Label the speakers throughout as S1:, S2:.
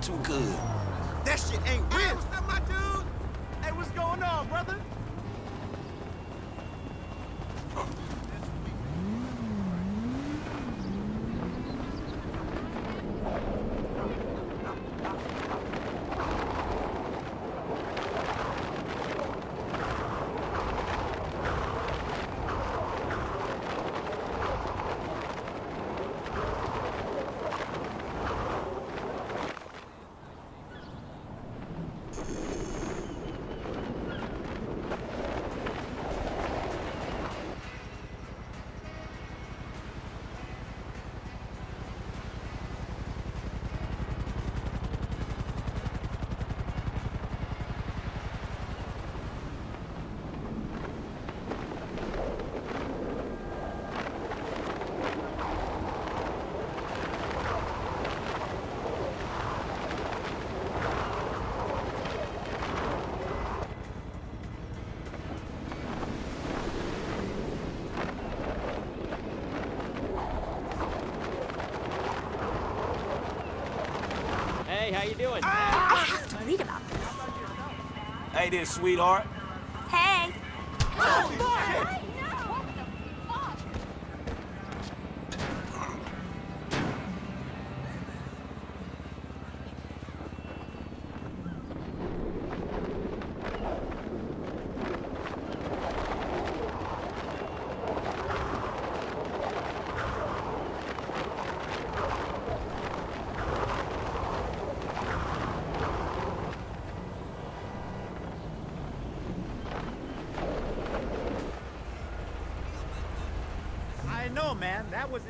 S1: Too good.
S2: That shit ain't
S3: Hey,
S2: real.
S3: what's up, my dude? Hey, what's going on, brother?
S4: Hey, how you doing? Ah!
S5: I have to read about this.
S1: Hey there, sweetheart.
S5: Hey.
S3: Oh, I know, man. That was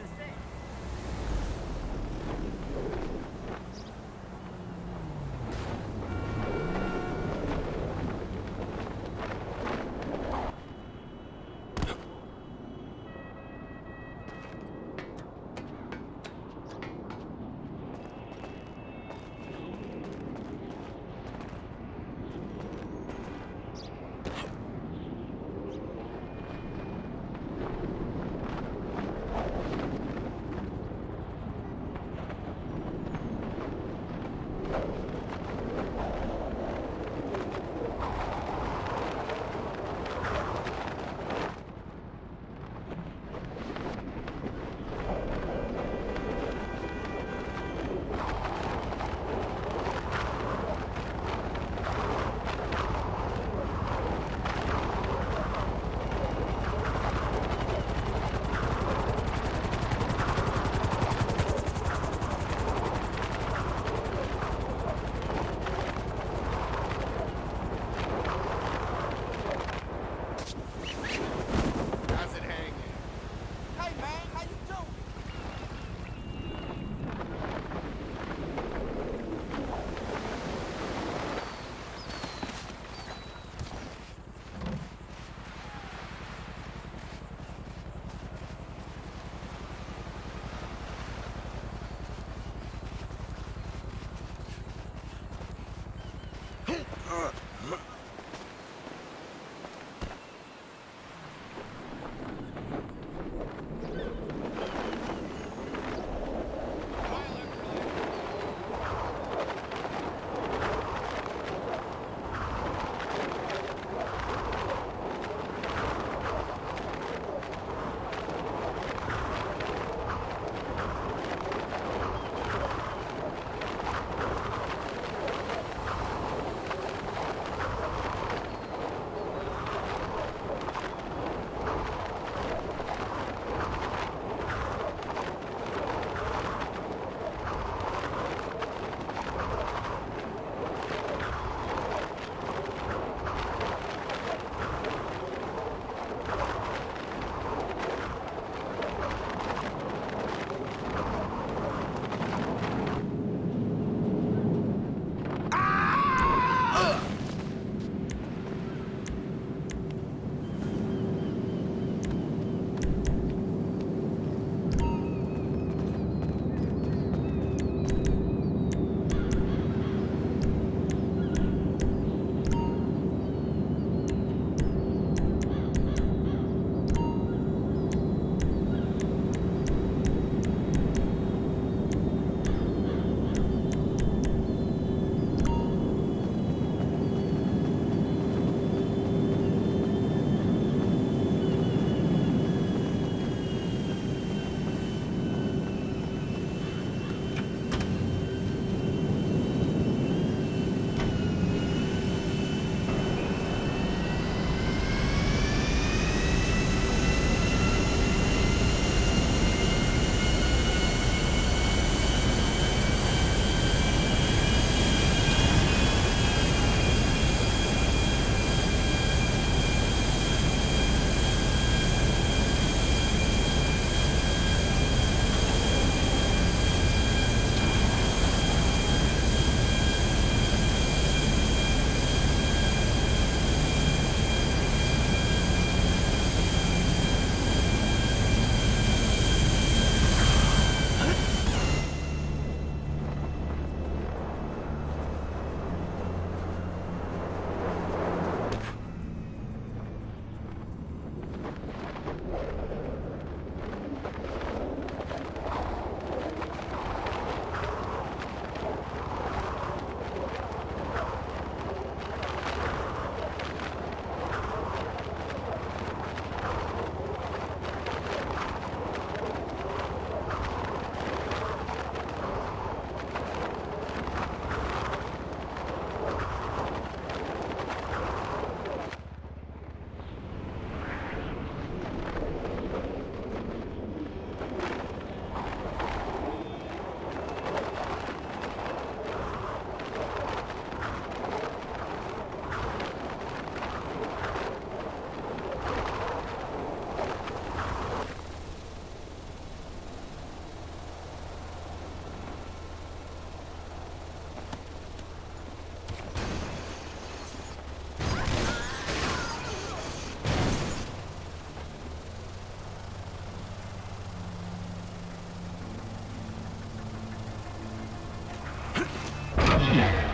S3: insane.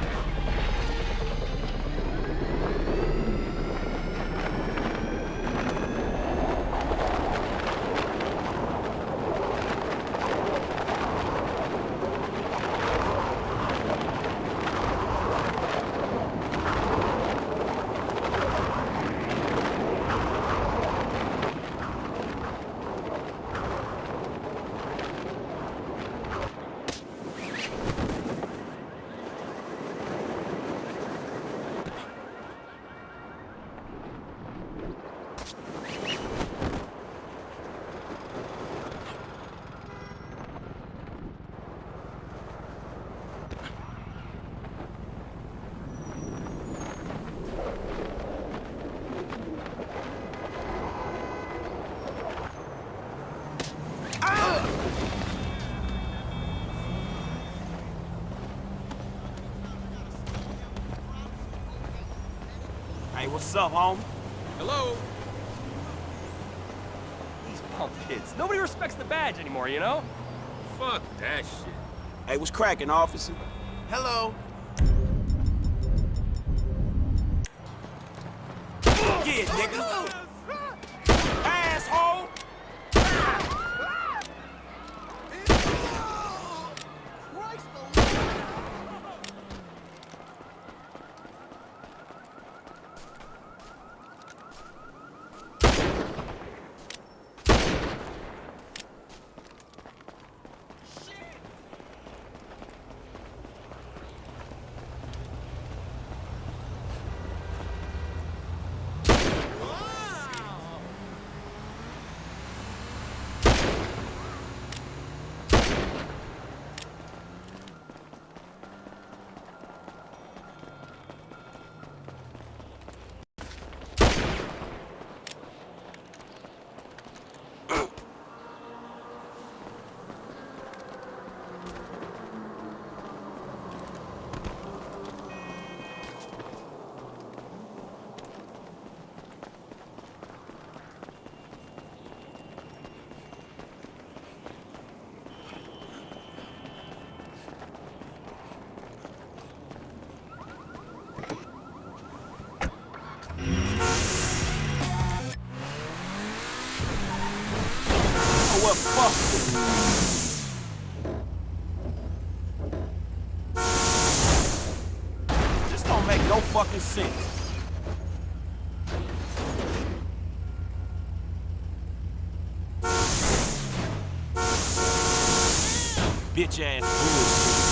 S1: Up, homie?
S2: Hello? These punk kids. Nobody respects the badge anymore, you know?
S4: Fuck that shit.
S1: Hey, what's cracking, officer?
S4: Hello.
S1: Get, nigga. Bitch ass.